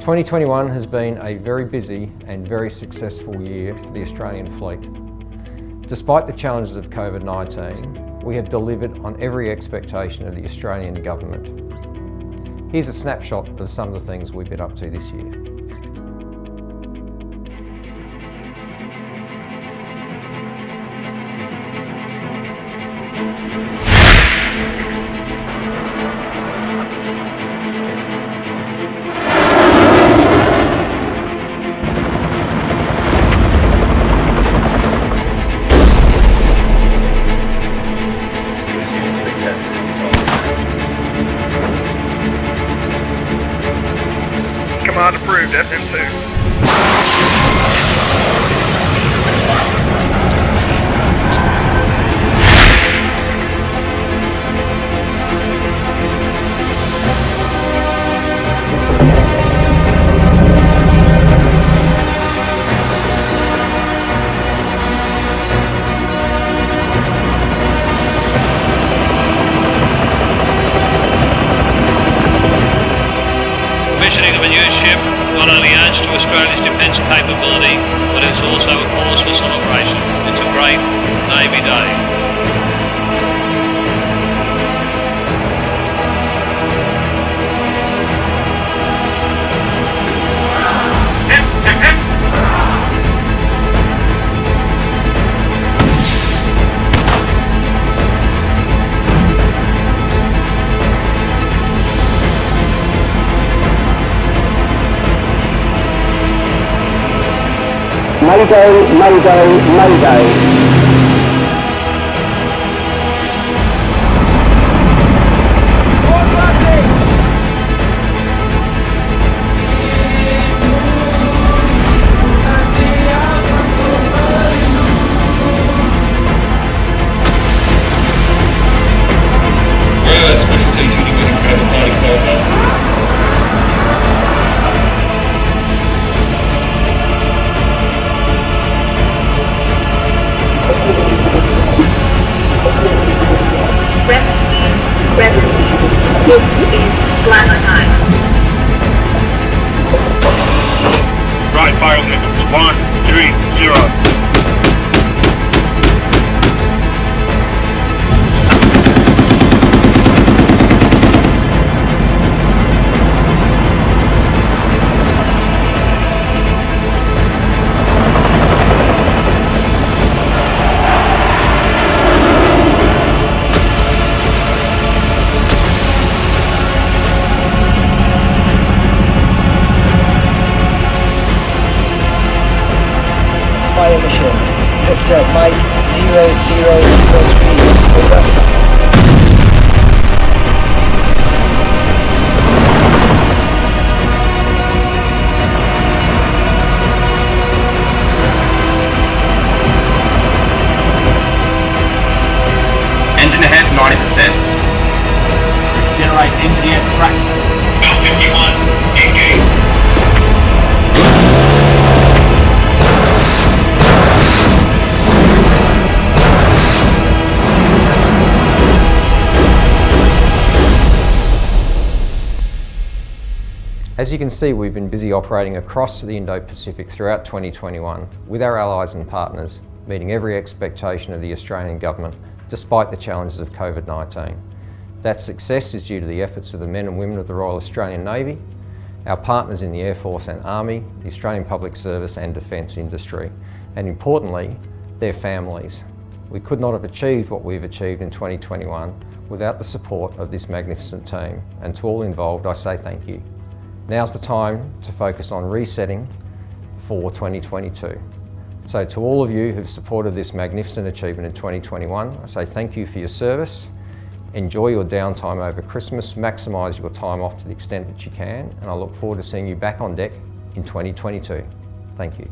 2021 has been a very busy and very successful year for the Australian fleet. Despite the challenges of COVID-19, we have delivered on every expectation of the Australian Government. Here's a snapshot of some of the things we've been up to this year. Command approved, SM2. commissioning of ship not only adds to Australia's defence capability, Mayday, Mayday, Mayday. Is. Right, fire limits. One, three, zero. Fire mission. Victor Mike 0003. Over. Engine ahead, 90%. generate NGS track. Bell 51, engage. As you can see, we've been busy operating across the Indo-Pacific throughout 2021 with our allies and partners, meeting every expectation of the Australian Government despite the challenges of COVID-19. That success is due to the efforts of the men and women of the Royal Australian Navy, our partners in the Air Force and Army, the Australian Public Service and Defence industry, and importantly, their families. We could not have achieved what we've achieved in 2021 without the support of this magnificent team, and to all involved I say thank you. Now's the time to focus on resetting for 2022. So to all of you who've supported this magnificent achievement in 2021, I say thank you for your service. Enjoy your downtime over Christmas, maximise your time off to the extent that you can, and I look forward to seeing you back on deck in 2022. Thank you.